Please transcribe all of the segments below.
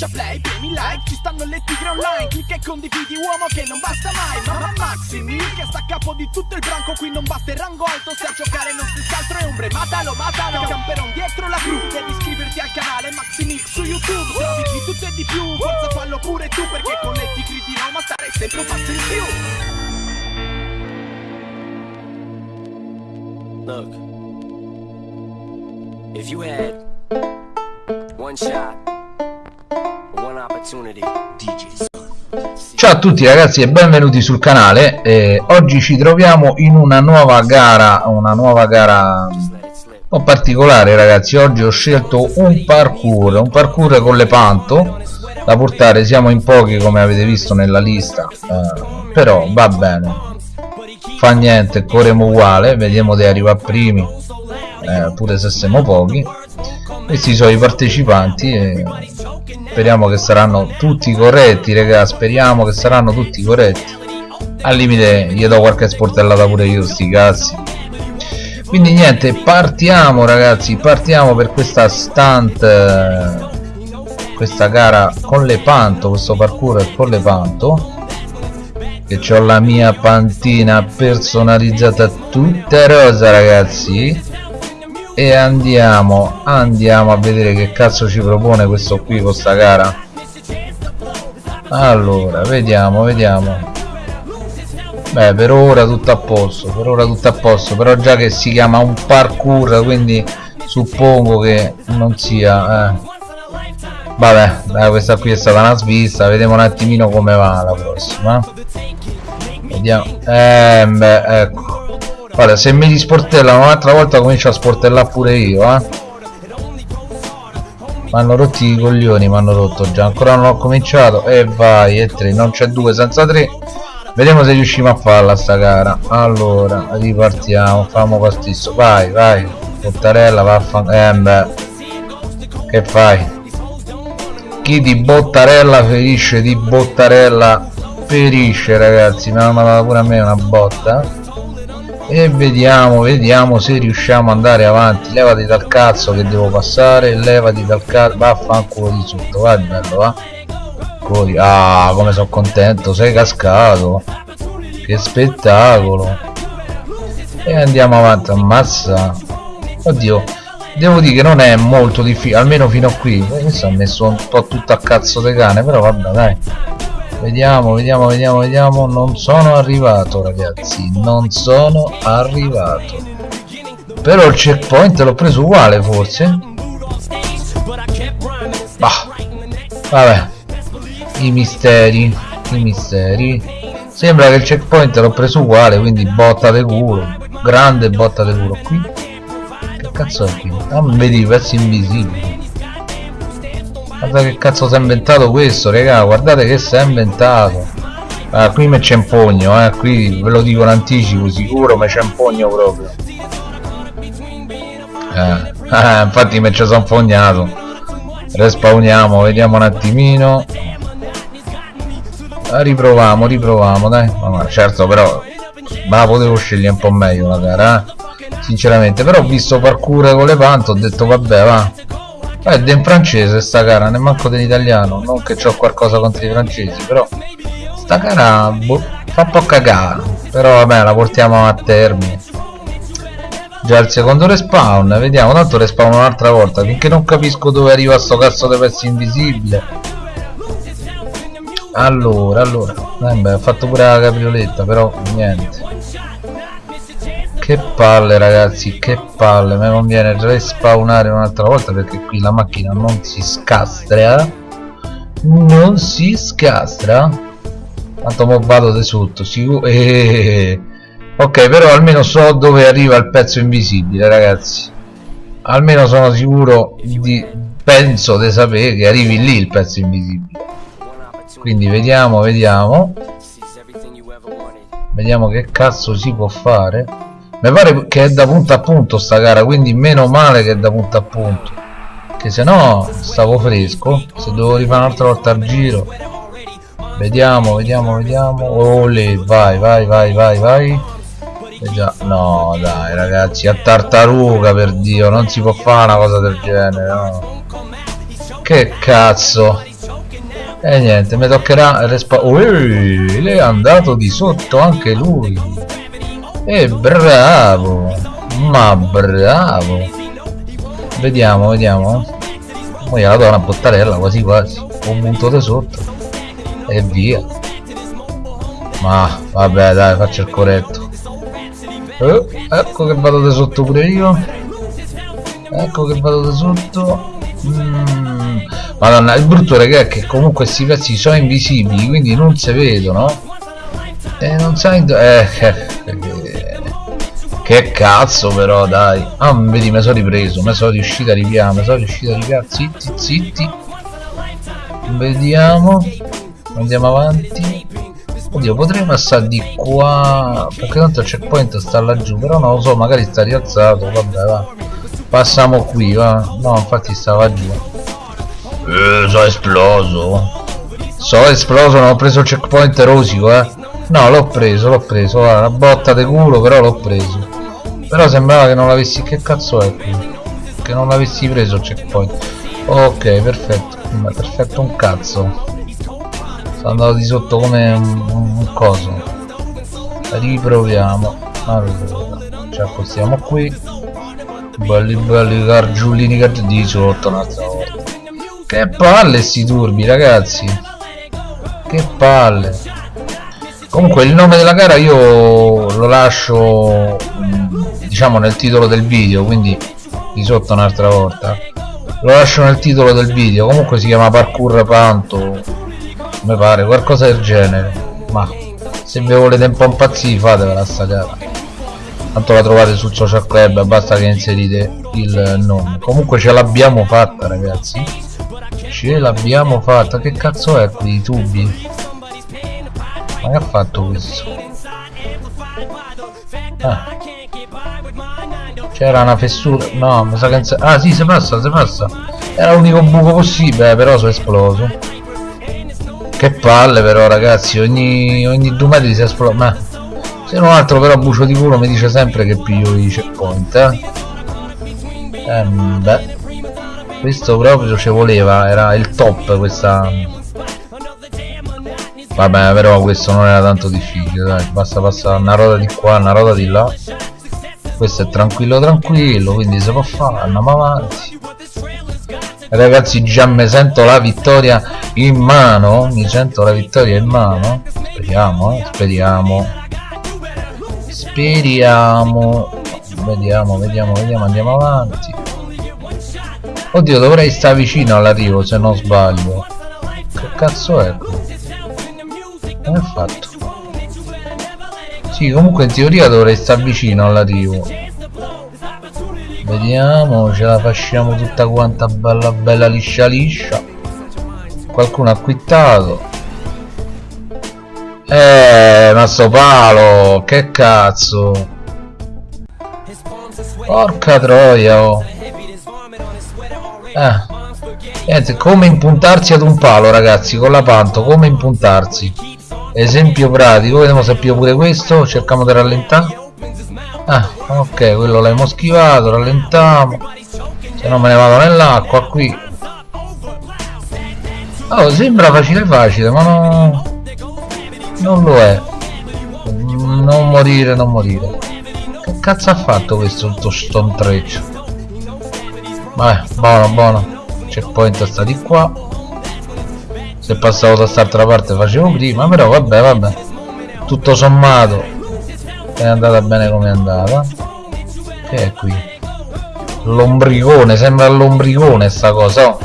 schiaccia play, premi like Ci stanno le tigre online Clicca e condividi uomo che non basta mai Ma Maxi Mil che sta a capo di tutto il branco Qui non basta il rango alto Se a giocare non si altro è ombre Matalo, matalo Camperon dietro la cru Devi iscriverti al canale Maxi Mil su YouTube Trovi di tutto e di più Forza fallo pure tu Perché con le tigre di Roma Stare sempre un passo in più. Look, if you had one shot, one opportunity, Ciao a tutti ragazzi e benvenuti sul canale. Eh, Oggi ci troviamo in una nuova gara Una nuova gara un po' particolare ragazzi. Oggi ho scelto un parkour Un parkour con le panto Da portare. Siamo in pochi come avete visto nella lista eh, Però va bene. Fa niente, corremo uguale Vediamo di arrivare primi eh, Pure se siamo pochi Questi sono i partecipanti e speriamo che saranno tutti corretti raga speriamo che saranno tutti corretti. Al limite gli do qualche sportellata pure io sti cazzi. Quindi niente partiamo ragazzi partiamo per questa stunt eh, questa gara con le panto questo parkour con le panto che ho la mia pantina personalizzata tutta rosa ragazzi e andiamo andiamo a vedere che cazzo ci propone questo qui con sta gara allora vediamo vediamo. Beh per ora tutto a posto per ora tutto a posto però già che si chiama un parkour quindi suppongo che non sia eh. vabbè dai, questa qui è stata una svista vediamo un attimino come va la prossima. Vediamo eh beh ecco Guarda, se mi disportellano un'altra volta comincio a sportellare pure io, eh. Mi hanno rotti i coglioni, mi hanno rotto già. Ancora non ho cominciato. E vai, e tre. Non c'è due senza tre. Vediamo se riusciamo a farla sta gara. Allora, ripartiamo. Famo pastisso. Vai, vai. Bottarella, vaffan... Eh, beh. Che fai? Chi di Bottarella ferisce di Bottarella perisce, ragazzi. Mi hanno mandato pure a me una botta e vediamo vediamo se riusciamo ad andare avanti. Levati dal cazzo che devo passare levati dal cazzo. Vaffanculo di sotto vai bello va. Cori. ah come sono contento sei cascato. Che spettacolo. E andiamo avanti ammazza. Oddio devo dire che non è molto difficile almeno fino a qui. Questo ha messo un po' tutto a cazzo di cane però vabbè dai vediamo vediamo vediamo vediamo. Non sono arrivato ragazzi. Non sono arrivato. Però il checkpoint l'ho preso uguale forse. Bah. Vabbè. I misteri i misteri. Sembra che il checkpoint l'ho preso uguale quindi botta de culo. Grande botta de culo qui. Che cazzo è qui? Ah vedi pezzi invisibili guarda che cazzo si è inventato questo raga? Guardate che si è inventato. Ah, qui me c'è un pugno eh. Qui ve lo dico in anticipo sicuro me c'è un pugno proprio. Eh, eh infatti me ci sono fognato. Respawniamo vediamo un attimino. Ah, riproviamo riproviamo dai. Ma certo però ma potevo scegliere un po' meglio la gara eh? sinceramente però ho visto parkour con le pante ho detto vabbè va eh, è in francese sta gara, ne manco dell'italiano, non che ho qualcosa contro i francesi, però sta gara boh, fa un po' cagare, però vabbè la portiamo a termine. Già il secondo respawn, vediamo, tanto respawn un'altra volta, finché non capisco dove arriva sto cazzo di pezzo invisibile. Allora, allora, beh, ho fatto pure la caprioletta, però niente. Che palle ragazzi, che palle, mi conviene respawnare un'altra volta perché qui la macchina non si scastra. Non si scastra. Tanto mo vado di sotto, sicuro. Ok, però almeno so dove arriva il pezzo invisibile, ragazzi. Almeno sono sicuro di penso di sapere che arrivi lì il pezzo invisibile. Quindi vediamo, vediamo. Vediamo che cazzo si può fare mi pare che è da punto a punto sta gara quindi meno male che è da punto a punto. Che se no stavo fresco se devo rifare un'altra volta al giro. Vediamo vediamo vediamo. Oh lì vai vai vai vai vai. E già no dai ragazzi a tartaruga per dio non si può fare una cosa del genere no? Che cazzo. E niente mi toccherà Ui, è andato di sotto anche lui e bravo ma bravo. Vediamo vediamo. Poi la do una bottarella quasi quasi. Un punto di sotto. E via. Ma vabbè dai faccio il corretto. Eh, ecco che vado di sotto pure io. Ecco che vado di sotto. Mm. madonna il brutto raga è che comunque questi pezzi sono invisibili quindi non si vedono. E non sai eh, eh, eh, che cazzo però dai. Ah vedi mi sono ripreso mi sono riuscito a ripiare mi sono riuscito a ripiare zitti zitti. Vediamo. Andiamo avanti. Oddio potrei passare di qua perché tanto il checkpoint sta laggiù però non lo so magari sta rialzato vabbè va. Passiamo qui va. No infatti stava giù. Eh sono esploso. Sono esploso non ho preso il checkpoint rosico eh. No l'ho preso l'ho preso una botta di culo però l'ho preso però sembrava che non l'avessi che cazzo è qui? Che non l'avessi preso il checkpoint. Ok perfetto. Perfetto un cazzo. Sono andato di sotto come un, un coso. Riproviamo. Allora ci accostiamo qui. Belli belli gargiullini gargiullini di sotto un'altra volta. Che palle sti turbi ragazzi. Che palle. Comunque il nome della gara io lo lascio diciamo nel titolo del video quindi di sotto un'altra volta. Lo lascio nel titolo del video comunque si chiama parkour panto mi pare qualcosa del genere. Ma se vi volete un po' impazzire fatevela sta gara. Tanto la trovate sul social club basta che inserite il nome. Comunque ce l'abbiamo fatta ragazzi. Ce l'abbiamo fatta. Che cazzo è qui i tubi? Ma che ha fatto questo? Ah. C'era una fessura no mi sa che ah sì si passa si passa. Era l'unico buco possibile però sono esploso. Che palle però ragazzi ogni, ogni due metri si esplode ma se non altro però bucio di culo mi dice sempre che piglio i checkpoint eh? eh beh questo proprio ci voleva era il top questa vabbè però questo non era tanto difficile dai basta passare una roda di qua una roda di là questo è tranquillo tranquillo quindi si può fare andiamo avanti. Ragazzi già mi sento la vittoria in mano mi sento la vittoria in mano. Speriamo eh, speriamo. Speriamo. Vediamo vediamo vediamo andiamo avanti. Oddio dovrei stare vicino all'arrivo se non sbaglio. Che cazzo è? Come è fatto sì comunque in teoria dovrei stare vicino all'arrivo vediamo ce la facciamo tutta quanta bella bella liscia liscia. Qualcuno ha quittato eh ma sto palo che cazzo. Porca troia oh. eh. Niente come impuntarsi ad un palo ragazzi con la panto come impuntarsi esempio pratico vediamo se più pure questo cerchiamo di rallentare. Ah ok quello l'abbiamo schivato rallentiamo. Se no me ne vado nell'acqua qui. Oh sembra facile facile ma no non lo è. Non morire non morire. Che cazzo ha fatto questo sto intreccio vabbè buono buono. Checkpoint sta di qua se passavo da quest'altra parte facevo prima però vabbè vabbè. Tutto sommato è andata bene come è andata. Che è qui? Lombricone sembra lombricone sta cosa oh.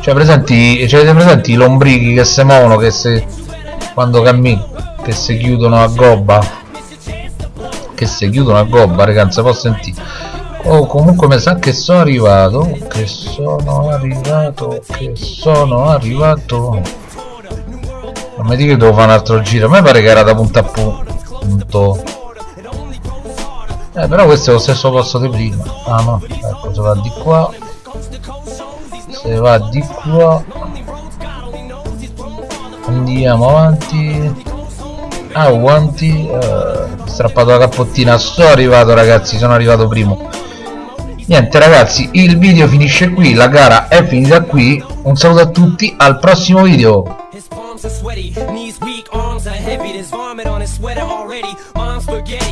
cioè presenti cioè presenti i lombrichi che si muovono che se quando cammini che si chiudono a gobba? Che si chiudono a gobba ragazzi posso sentire oh comunque mi sa che sono arrivato che sono arrivato che sono arrivato. Non mi dica che devo fare un altro giro a me pare che era da punto a punto. Eh però questo è lo stesso posto di prima. Ah no ecco se va di qua se va di qua andiamo avanti. Ah avanti eh, strappato la cappottina sono arrivato ragazzi sono arrivato primo niente ragazzi il video finisce qui la gara è finita qui un saluto a tutti al prossimo video sweaty, knees weak, arms are heavy. There's vomit on his sweater already. Mom's spaghetti,